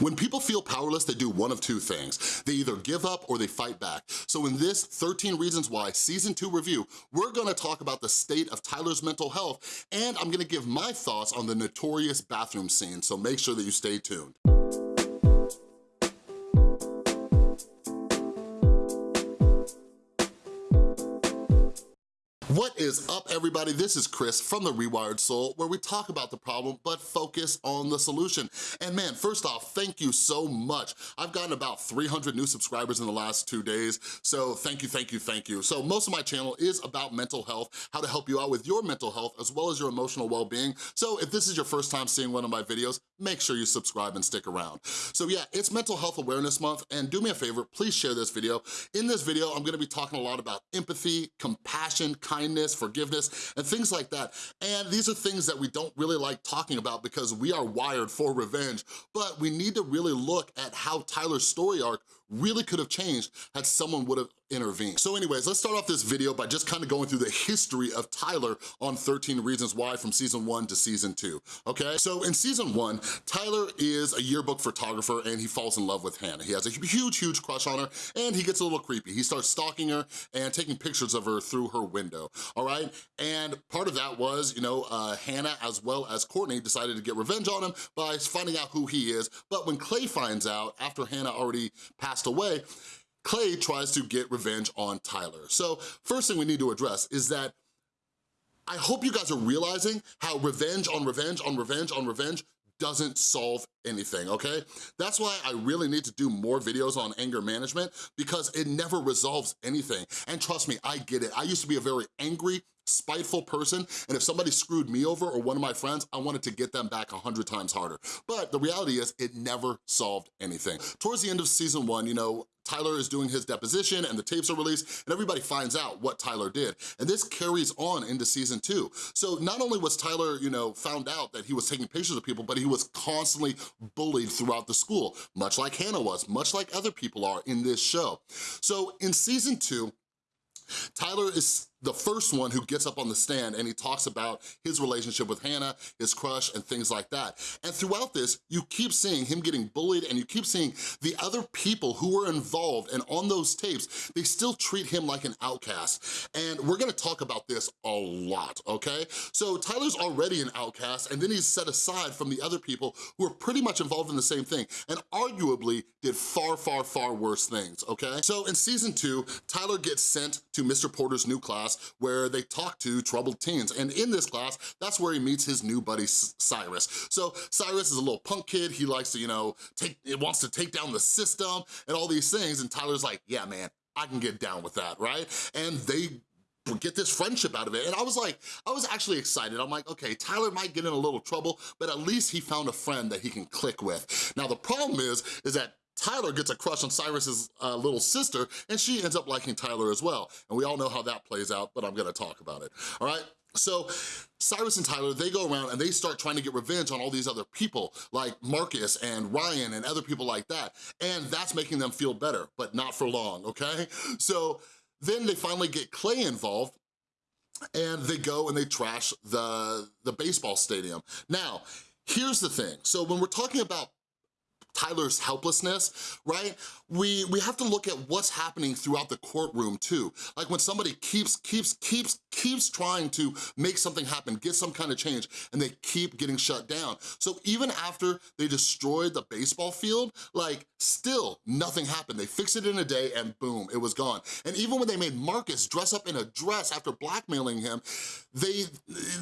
When people feel powerless, they do one of two things. They either give up or they fight back. So in this 13 Reasons Why Season 2 review, we're gonna talk about the state of Tyler's mental health, and I'm gonna give my thoughts on the notorious bathroom scene, so make sure that you stay tuned. What is up, everybody? This is Chris from The Rewired Soul, where we talk about the problem, but focus on the solution. And man, first off, thank you so much. I've gotten about 300 new subscribers in the last two days, so thank you, thank you, thank you. So most of my channel is about mental health, how to help you out with your mental health, as well as your emotional well-being. So if this is your first time seeing one of my videos, make sure you subscribe and stick around. So yeah, it's Mental Health Awareness Month, and do me a favor, please share this video. In this video, I'm gonna be talking a lot about empathy, compassion, kindness, kindness, forgiveness, and things like that. And these are things that we don't really like talking about because we are wired for revenge, but we need to really look at how Tyler's story arc really could have changed had someone would have intervened. So anyways, let's start off this video by just kind of going through the history of Tyler on 13 Reasons Why from season one to season two, okay? So in season one, Tyler is a yearbook photographer and he falls in love with Hannah. He has a huge, huge crush on her and he gets a little creepy. He starts stalking her and taking pictures of her through her window, all right? And part of that was, you know, uh, Hannah as well as Courtney decided to get revenge on him by finding out who he is. But when Clay finds out, after Hannah already passed away, Clay tries to get revenge on Tyler. So first thing we need to address is that I hope you guys are realizing how revenge on revenge on revenge on revenge doesn't solve anything, okay? That's why I really need to do more videos on anger management because it never resolves anything. And trust me, I get it. I used to be a very angry, spiteful person, and if somebody screwed me over or one of my friends, I wanted to get them back a hundred times harder. But the reality is, it never solved anything. Towards the end of season one, you know, Tyler is doing his deposition and the tapes are released and everybody finds out what Tyler did. And this carries on into season two. So not only was Tyler, you know, found out that he was taking pictures of people, but he was constantly bullied throughout the school, much like Hannah was, much like other people are in this show. So in season two, Tyler is the first one who gets up on the stand and he talks about his relationship with Hannah, his crush, and things like that. And throughout this, you keep seeing him getting bullied and you keep seeing the other people who were involved and on those tapes, they still treat him like an outcast. And we're gonna talk about this a lot, okay? So Tyler's already an outcast and then he's set aside from the other people who are pretty much involved in the same thing and arguably did far, far, far worse things, okay? So in season two, Tyler gets sent to Mr. Porter's new class class where they talk to troubled teens. And in this class, that's where he meets his new buddy, Cyrus. So Cyrus is a little punk kid. He likes to, you know, take, it wants to take down the system and all these things. And Tyler's like, yeah, man, I can get down with that, right? And they get this friendship out of it. And I was like, I was actually excited. I'm like, okay, Tyler might get in a little trouble, but at least he found a friend that he can click with. Now the problem is, is that Tyler gets a crush on Cyrus's uh, little sister, and she ends up liking Tyler as well. And we all know how that plays out, but I'm gonna talk about it, all right? So Cyrus and Tyler, they go around and they start trying to get revenge on all these other people like Marcus and Ryan and other people like that. And that's making them feel better, but not for long, okay? So then they finally get Clay involved and they go and they trash the, the baseball stadium. Now, here's the thing. So when we're talking about Tyler's helplessness, right? We, we have to look at what's happening throughout the courtroom too. Like when somebody keeps, keeps, keeps, keeps trying to make something happen, get some kind of change, and they keep getting shut down. So even after they destroyed the baseball field, like still nothing happened. They fixed it in a day and boom, it was gone. And even when they made Marcus dress up in a dress after blackmailing him, they,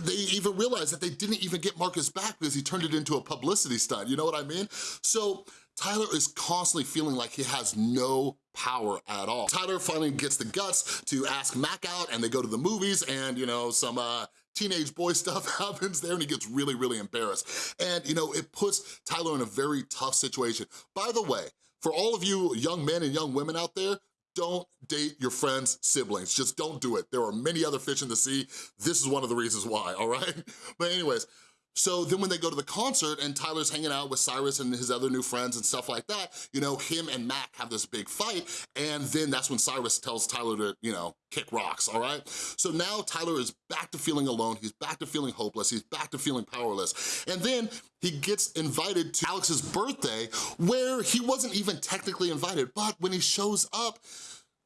they even realized that they didn't even get Marcus back because he turned it into a publicity stunt, you know what I mean? So Tyler is constantly feeling like he has no power at all. Tyler finally gets the guts to ask Mac out and they go to the movies and, you know, some uh, teenage boy stuff happens there and he gets really, really embarrassed. And, you know, it puts Tyler in a very tough situation. By the way, for all of you young men and young women out there, don't date your friend's siblings. Just don't do it. There are many other fish in the sea. This is one of the reasons why, all right? But anyways, So then when they go to the concert and Tyler's hanging out with Cyrus and his other new friends and stuff like that, you know, him and Mac have this big fight and then that's when Cyrus tells Tyler to, you know, kick rocks, all right? So now Tyler is back to feeling alone, he's back to feeling hopeless, he's back to feeling powerless. And then he gets invited to Alex's birthday where he wasn't even technically invited, but when he shows up,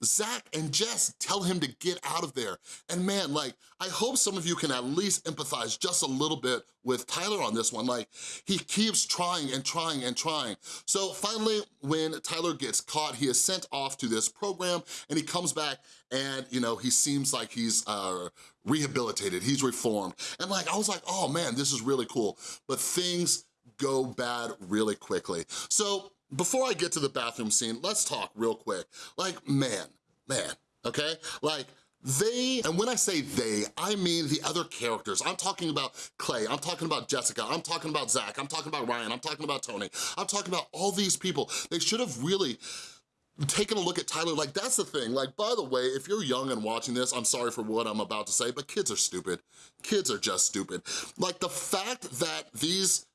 Zach and Jess tell him to get out of there. And man, like, I hope some of you can at least empathize just a little bit with Tyler on this one. Like, he keeps trying and trying and trying. So finally, when Tyler gets caught, he is sent off to this program and he comes back and, you know, he seems like he's uh, rehabilitated, he's reformed. And like, I was like, oh man, this is really cool. But things go bad really quickly. So before I get to the bathroom scene, let's talk real quick. Like, man, man, okay? Like, they, and when I say they, I mean the other characters. I'm talking about Clay, I'm talking about Jessica, I'm talking about Zach, I'm talking about Ryan, I'm talking about Tony, I'm talking about all these people. They should have really taken a look at Tyler, like that's the thing. Like, by the way, if you're young and watching this, I'm sorry for what I'm about to say, but kids are stupid. Kids are just stupid. Like the fact that these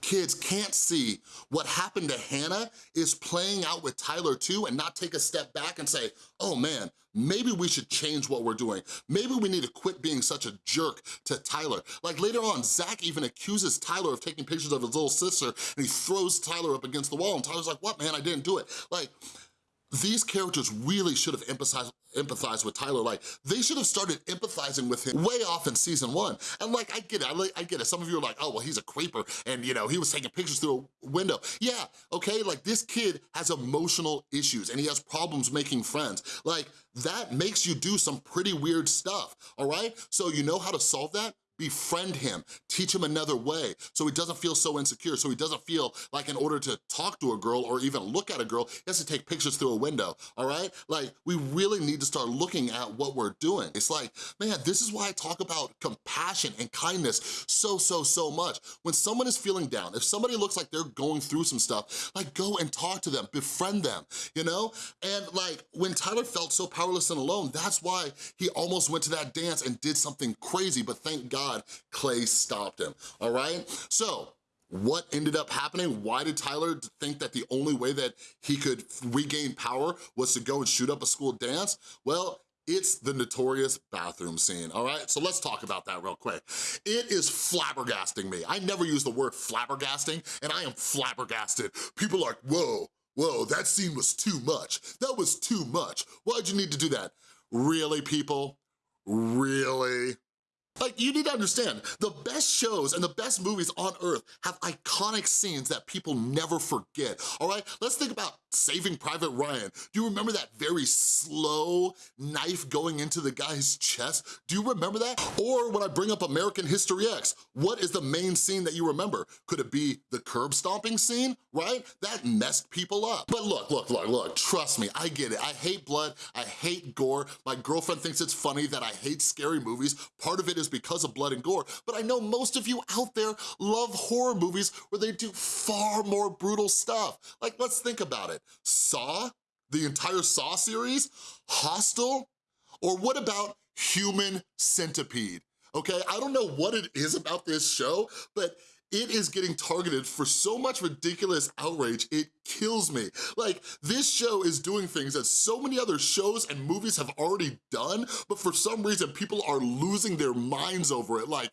kids can't see what happened to Hannah is playing out with Tyler too and not take a step back and say, oh man, maybe we should change what we're doing. Maybe we need to quit being such a jerk to Tyler. Like later on, Zach even accuses Tyler of taking pictures of his little sister and he throws Tyler up against the wall and Tyler's like, what man, I didn't do it. Like, these characters really should have empathized, empathized with Tyler. Like, they should have started empathizing with him way off in season one. And like, I get it, I, I get it. Some of you are like, oh, well, he's a creeper and, you know, he was taking pictures through a window. Yeah, okay, like this kid has emotional issues and he has problems making friends. Like, that makes you do some pretty weird stuff, all right? So you know how to solve that? Befriend him, teach him another way so he doesn't feel so insecure, so he doesn't feel like in order to talk to a girl or even look at a girl, he has to take pictures through a window, all right? Like, we really need to start looking at what we're doing. It's like, man, this is why I talk about compassion and kindness so, so, so much. When someone is feeling down, if somebody looks like they're going through some stuff, like go and talk to them, befriend them, you know? And like, when Tyler felt so powerless and alone, that's why he almost went to that dance and did something crazy, but thank God God, Clay stopped him, all right? So, what ended up happening? Why did Tyler think that the only way that he could regain power was to go and shoot up a school dance? Well, it's the notorious bathroom scene, all right? So let's talk about that real quick. It is flabbergasting me. I never use the word flabbergasting, and I am flabbergasted. People are like, whoa, whoa, that scene was too much. That was too much. Why'd you need to do that? Really, people? Really? Like, you need to understand, the best shows and the best movies on earth have iconic scenes that people never forget, all right? Let's think about Saving Private Ryan. Do you remember that very slow knife going into the guy's chest? Do you remember that? Or when I bring up American History X, what is the main scene that you remember? Could it be the curb stomping scene, right? That messed people up. But look, look, look, look, trust me, I get it. I hate blood, I hate gore. My girlfriend thinks it's funny that I hate scary movies. Part of it is because of blood and gore, but I know most of you out there love horror movies where they do far more brutal stuff. Like, let's think about it. Saw? The entire Saw series? Hostel? Or what about Human Centipede? Okay, I don't know what it is about this show, but it is getting targeted for so much ridiculous outrage, it kills me. Like, this show is doing things that so many other shows and movies have already done, but for some reason, people are losing their minds over it. Like,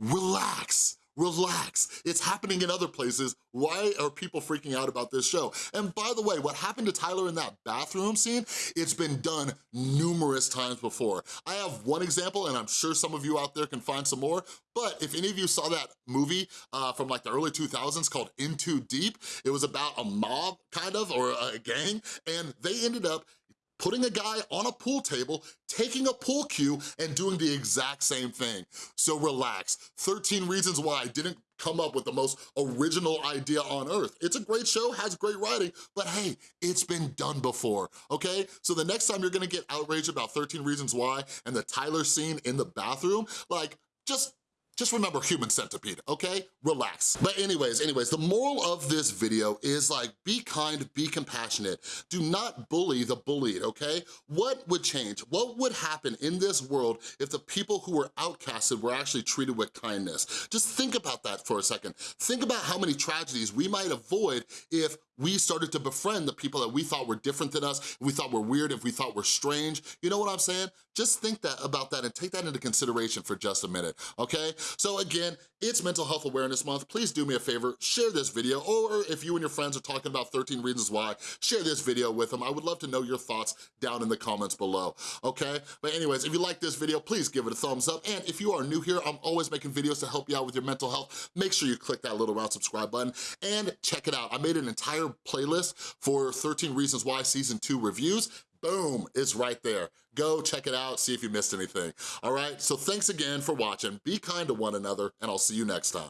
relax, relax. It's happening in other places. Why are people freaking out about this show? And by the way, what happened to Tyler in that bathroom scene, it's been done numerous times before. I have one example, and I'm sure some of you out there can find some more, but if any of you saw that movie uh, from like the early 2000s called In Too Deep, it was about a mob, kind of, or a gang, and they ended up putting a guy on a pool table, taking a pool cue, and doing the exact same thing. So relax. 13 Reasons Why I didn't come up with the most original idea on earth. It's a great show, has great writing, but hey, it's been done before, okay? So the next time you're gonna get outraged about 13 Reasons Why and the Tyler scene in the bathroom, like, just just remember human centipede, okay? Relax. But anyways, anyways, the moral of this video is like, be kind, be compassionate. Do not bully the bullied, okay? What would change? What would happen in this world if the people who were outcasted were actually treated with kindness? Just think about that for a second. Think about how many tragedies we might avoid if we started to befriend the people that we thought were different than us, we thought were weird, if we thought were strange. You know what I'm saying? Just think that about that and take that into consideration for just a minute, okay? So again, it's Mental Health Awareness Month. Please do me a favor, share this video, or if you and your friends are talking about 13 Reasons Why, share this video with them. I would love to know your thoughts down in the comments below, okay? But anyways, if you like this video, please give it a thumbs up. And if you are new here, I'm always making videos to help you out with your mental health. Make sure you click that little round subscribe button and check it out. I made an entire playlist for 13 Reasons Why Season 2 reviews boom, it's right there. Go check it out, see if you missed anything. All right, so thanks again for watching. Be kind to one another, and I'll see you next time.